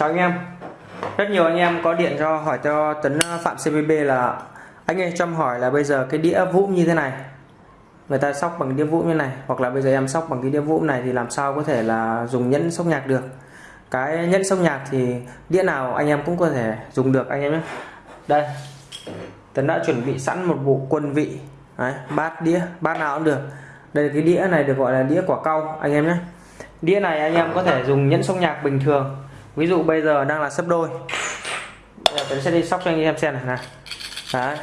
chào anh em. Rất nhiều anh em có điện cho hỏi cho tấn ờ, phạm cvb là anh em cho em hỏi là bây giờ cái đĩa vũm như thế này người ta sóc bằng đĩa vũm như này hoặc là bây giờ em sóc bằng cái đĩa vũm này thì làm sao có thể là dùng nhẫn sóc nhạc được? Cái nhẫn sóc nhạc thì đĩa nào anh em cũng có thể dùng được anh em nhé. Đây tấn đã chuẩn bị sẵn một bộ quân vị Đấy, bát đĩa bát nào cũng được. Đây cái đĩa này được gọi là đĩa quả cau anh em nhé. Đĩa này anh em có thể dùng nhẫn sóc nhạc bình thường ví dụ bây giờ đang là sấp đôi. Bây giờ tấn sẽ đi sóc cho anh em xem này này. Đấy.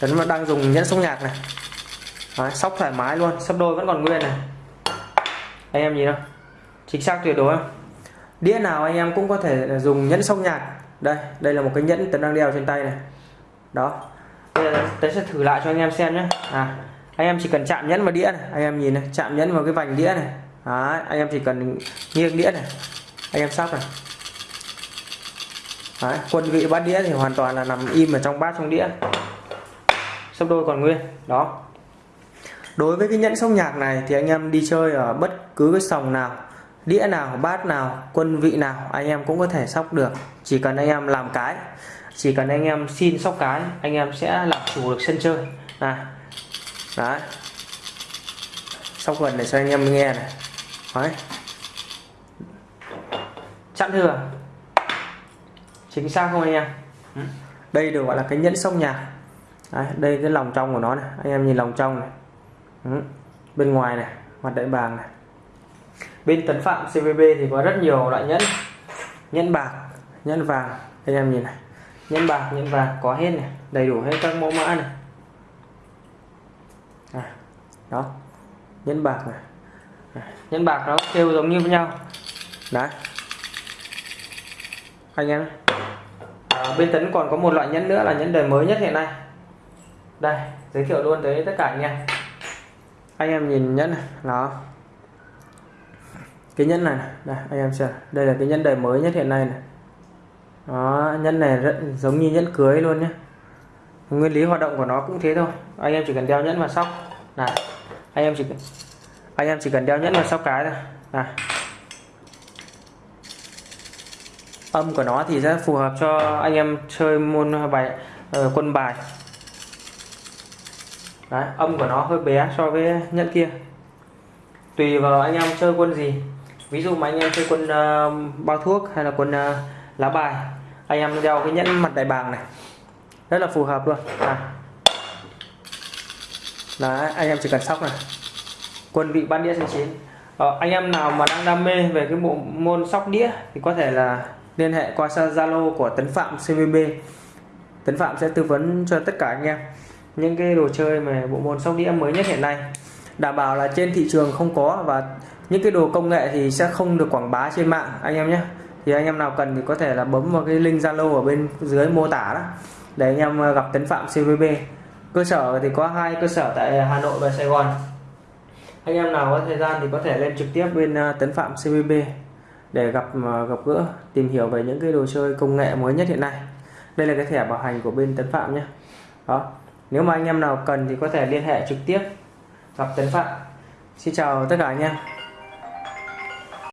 Tấn đang dùng nhẫn sóc nhạc này. Đấy, sóc thoải mái luôn sấp đôi vẫn còn nguyên này. Anh em nhìn không? Chính xác tuyệt đối không? Đĩa nào anh em cũng có thể dùng nhẫn sóc nhạc. Đây đây là một cái nhẫn tấn đang đeo trên tay này. Đó. Bây giờ tấn sẽ thử lại cho anh em xem nhé. À anh em chỉ cần chạm nhẫn vào đĩa này. Anh em nhìn này chạm nhẫn vào cái vành đĩa này. Đấy, anh em chỉ cần nghiêng đĩa này. Anh em sóc này. Đấy, quân vị bát đĩa thì hoàn toàn là nằm im ở trong bát trong đĩa. Sấp đôi còn nguyên đó. Đối với cái nhẫn sóc nhạc này thì anh em đi chơi ở bất cứ cái sòng nào đĩa nào bát nào quân vị nào anh em cũng có thể sóc được. Chỉ cần anh em làm cái chỉ cần anh em xin sóc cái anh em sẽ làm chủ được sân chơi. Này đấy. Sóc gần để cho anh em nghe này. Đấy. Chặn thừa chính xác không anh em? Ừ. Đây được gọi là cái nhẫn sông nhà đấy, đây cái lòng trong của nó này. Anh em nhìn lòng trong này. Ừ. Bên ngoài này mặt đại bàng này. Bên tấn phạm cvb thì có rất nhiều loại nhẫn. Nhẫn bạc nhẫn vàng. Anh em nhìn này. Nhẫn bạc nhẫn vàng có hết này. Đầy đủ hết các mẫu mã này. À, đó. Nhẫn bạc này nhẫn bạc nó kêu giống như với nhau. Đấy anh em. À, bên tấn còn có một loại nhẫn nữa là nhẫn đời mới nhất hiện nay. Đây giới thiệu luôn tới tất cả anh em. Anh em nhìn nhẫn này đó cái nhẫn này, này đây anh em xem. Đây là cái nhẫn đời mới nhất hiện nay này. Đó nhẫn này rất giống như nhẫn cưới luôn nhé nguyên lý hoạt động của nó cũng thế thôi. Anh em chỉ cần đeo nhẫn vào sóc. Này anh em chỉ cần anh em chỉ cần đeo nhẫn vào sóc cái thôi. Này. Âm của nó thì sẽ phù hợp cho anh em chơi môn bài uh, quân bài. Đấy, âm của nó hơi bé so với nhẫn kia. Tùy vào anh em chơi quân gì. Ví dụ mà anh em chơi quân uh, bao thuốc hay là quân uh, lá bài anh em đeo cái nhẫn mặt đại bàng này. Rất là phù hợp luôn. À. Đấy, anh em chỉ cần sóc này. Quân vị ban đĩa số 9 ờ, anh em nào mà đang đam mê về cái bộ môn sóc đĩa thì có thể là liên hệ qua Zalo của Tấn Phạm CVB Tấn Phạm sẽ tư vấn cho tất cả anh em những cái đồ chơi mà bộ môn sóc đĩa mới nhất hiện nay. Đảm bảo là trên thị trường không có và những cái đồ công nghệ thì sẽ không được quảng bá trên mạng, anh em nhé. Thì anh em nào cần thì có thể là bấm vào cái link Zalo ở bên dưới mô tả đó để anh em ờ, gặp Tấn Phạm CVB cơ sở thì có hai cơ sở tại Hà Nội và Sài Gòn. Anh em nào có thời gian thì có thể lên trực tiếp bên ờ, Tấn Phạm CVB để gặp ờ, gặp gỡ, tìm hiểu về những cái đồ chơi công nghệ mới nhất hiện nay. Đây là cái thẻ bảo hành của bên Tấn Phạm nhé. Đó. Nếu mà anh em nào cần thì có thể liên hệ trực tiếp gặp Tấn Phạm. Xin chào tất cả anh em.